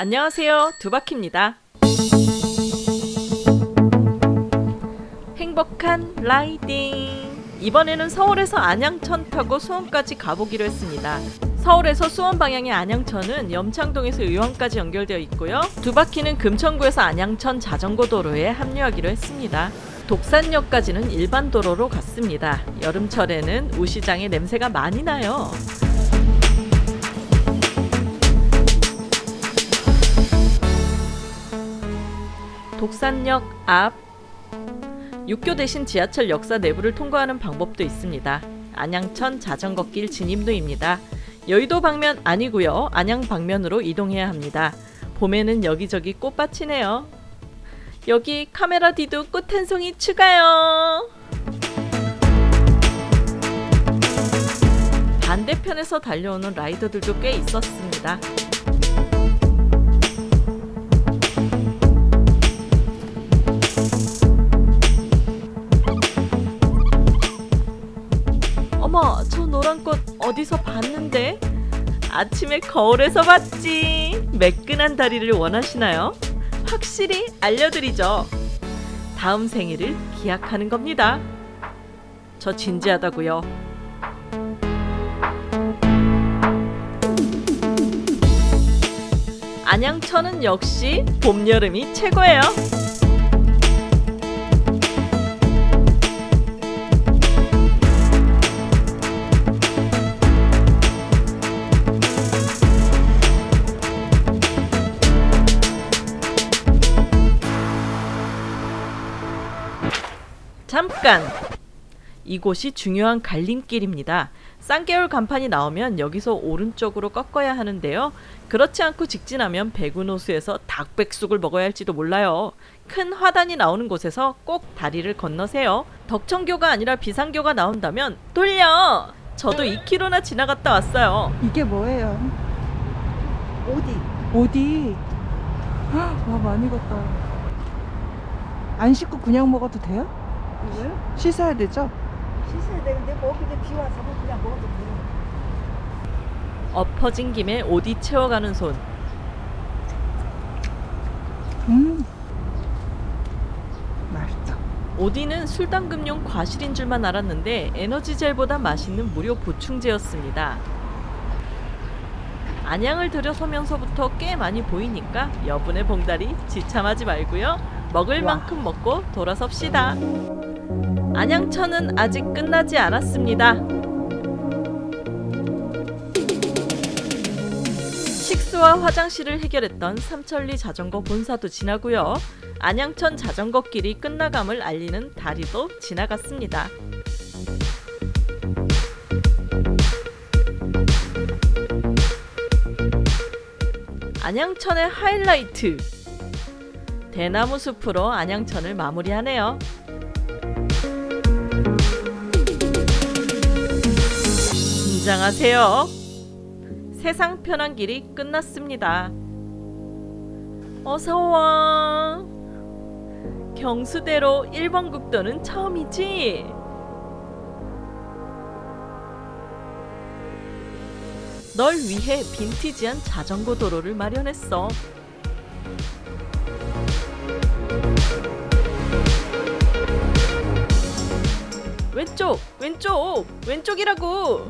안녕하세요. 두바키입니다. 행복한 라이딩! 이번에는 서울에서 안양천 타고 수원까지 가보기로 했습니다. 서울에서 수원 방향의 안양천은 염창동에서 의왕까지 연결되어 있고요. 두바키는 금천구에서 안양천 자전거 도로에 합류하기로 했습니다. 독산역까지는 일반 도로로 갔습니다. 여름철에는 우시장의 냄새가 많이 나요. 독산역 앞 육교 대신 지하철 역사 내부를 통과하는 방법도 있습니다. 안양천 자전거길 진입로입니다. 여의도 방면 아니고요. 안양 방면으로 이동해야 합니다. 봄에는 여기저기 꽃밭이네요. 여기 카메라 뒤도 꽃 한 송이 추가요. 반대편에서 달려오는 라이더들도 꽤 있었습니다. 아침에 거울에서 봤지. 매끈한 다리를 원하시나요? 확실히 알려드리죠. 다음 생일을 기약하는 겁니다. 저 진지하다고요. 안양천은 역시 봄, 여름이 최고예요. 잠깐! 이곳이 중요한 갈림길입니다. 쌍개울 간판이 나오면 여기서 오른쪽으로 꺾어야 하는데요. 그렇지 않고 직진하면 백운호수에서 닭백숙을 먹어야 할지도 몰라요. 큰 화단이 나오는 곳에서 꼭 다리를 건너세요. 덕천교가 아니라 비상교가 나온다면 돌려! 저도 2km나 지나갔다 왔어요. 이게 뭐예요? 어디? 어디? 헉, 와 많이 걷다. 안 씻고 그냥 먹어도 돼요? 이걸 씻어야 되죠? 씻어야 되는데 뭐 그냥 비 와서 뭐 그냥 먹어도 돼. 엎어진 김에 오디 채워가는 손. 음, 맛있다. 오디는 술담금용 과실인 줄만 알았는데 에너지젤보다 맛있는 무료 보충제였습니다. 안양을 들여서면서부터 꽤 많이 보이니까 여분의 봉다리 지참하지 말고요. 먹을 와. 만큼 먹고 돌아섭시다. 안양천은 아직 끝나지 않았습니다. 식수와 화장실을 해결했던 삼천리 자전거 본사도 지나고요. 안양천 자전거 길이 끝나감을 알리는 다리도 지나갔습니다. 안양천의 하이라이트 대나무 숲으로 안양천을 마무리하네요. 긴장하세요. 세상 편한 길이 끝났습니다. 어서 와. 경수대로 1번 국도는 처음이지? 널 위해 빈티지한 자전거 도로를 마련했어. 왼쪽, 왼쪽, 왼쪽이라고.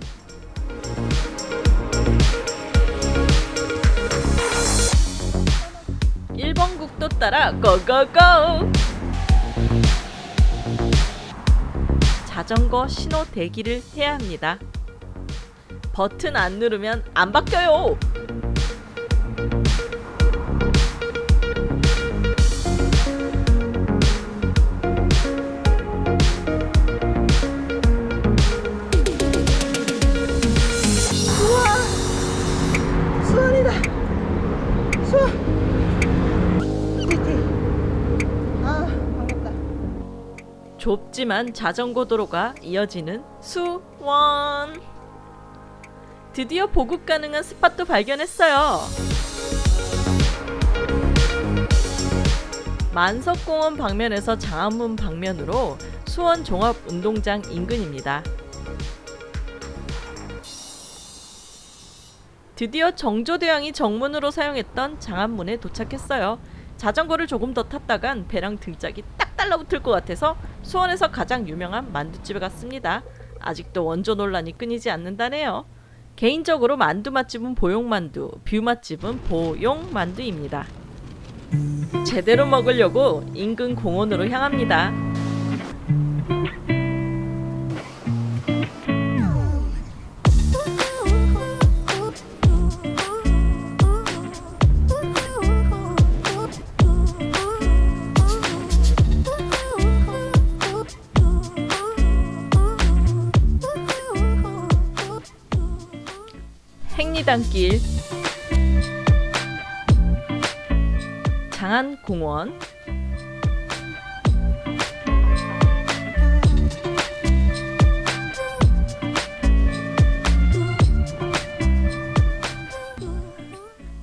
일번 국도 따라 고고고! 자전거 신호 대기를 해야 합니다. 버튼 안 누르면 안 바뀌어요. 좁지만 자전거 도로가 이어지는 수원. 드디어 보급 가능한 스팟도 발견했어요. 만석공원 방면에서 장안문 방면으로 수원 종합운동장 인근입니다. 드디어 정조대왕이 정문으로 사용했던 장안문에 도착했어요. 자전거를 조금 더 탔다간 배랑 등짝이 딱 달라붙을 것 같아서 수원에서 가장 유명한 만두집에 갔습니다. 아직도 원조 논란이 끊이지 않는다네요. 개인적으로 만두 맛집은 보용만두, view 맛집은 보용만두입니다. 제대로 먹으려고 인근 공원으로 향합니다. 행리단길 장안공원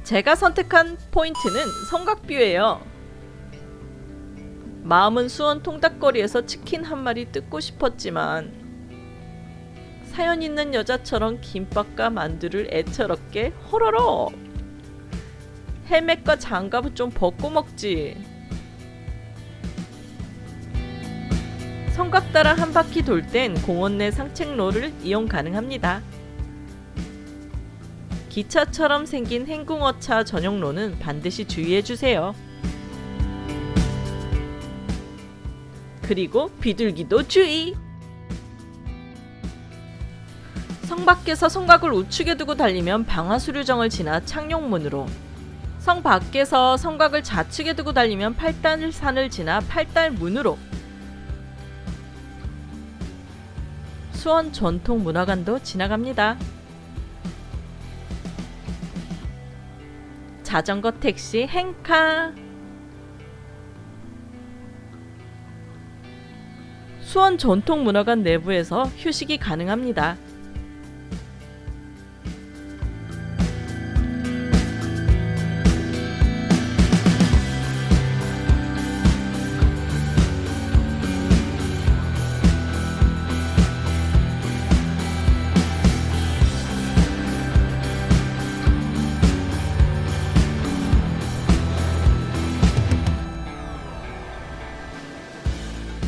제가 선택한 포인트는 성곽뷰예요. 마음은 수원 통닭거리에서 치킨 한 마리 뜯고 싶었지만 사연 있는 여자처럼 김밥과 만두를 애처롭게 호로록 헬멧과 장갑은 좀 벗고 먹지. 성곽 따라 한 바퀴 돌 땐 공원 내 산책로를 이용 가능합니다. 기차처럼 생긴 행궁어차 전용로는 반드시 주의해주세요. 그리고 비둘기도 주의! 성 밖에서 성곽을 우측에 두고 달리면 방화수류정을 지나 창룡문으로 성 밖에서 성곽을 좌측에 두고 달리면 팔달산을 지나 팔달문으로 수원 전통문화관도 지나갑니다. 자전거 택시 행카 수원 전통문화관 내부에서 휴식이 가능합니다.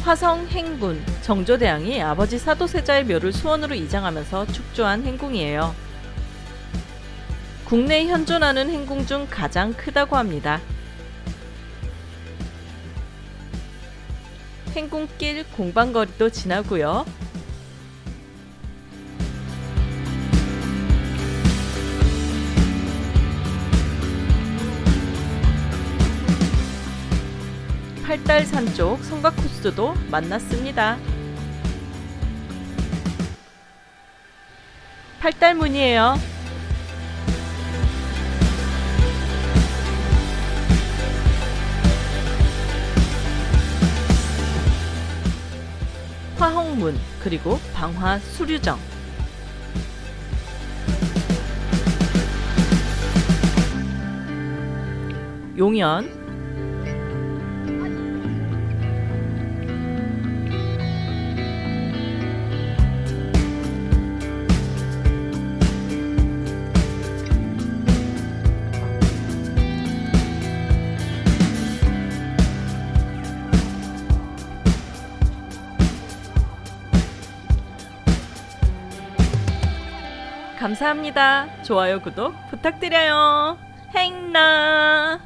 화성 행군 정조대왕이 아버지 사도세자의 묘를 수원으로 이장하면서 축조한 행궁이에요. 국내에 현존하는 행궁 중 가장 크다고 합니다. 행궁길 공방거리도 지나고요. 팔달산 쪽 성곽 코스도 만났습니다. 팔달문이에요. 화홍문 그리고 방화 수류정 용연 감사합니다. 좋아요, 구독 부탁드려요. 행나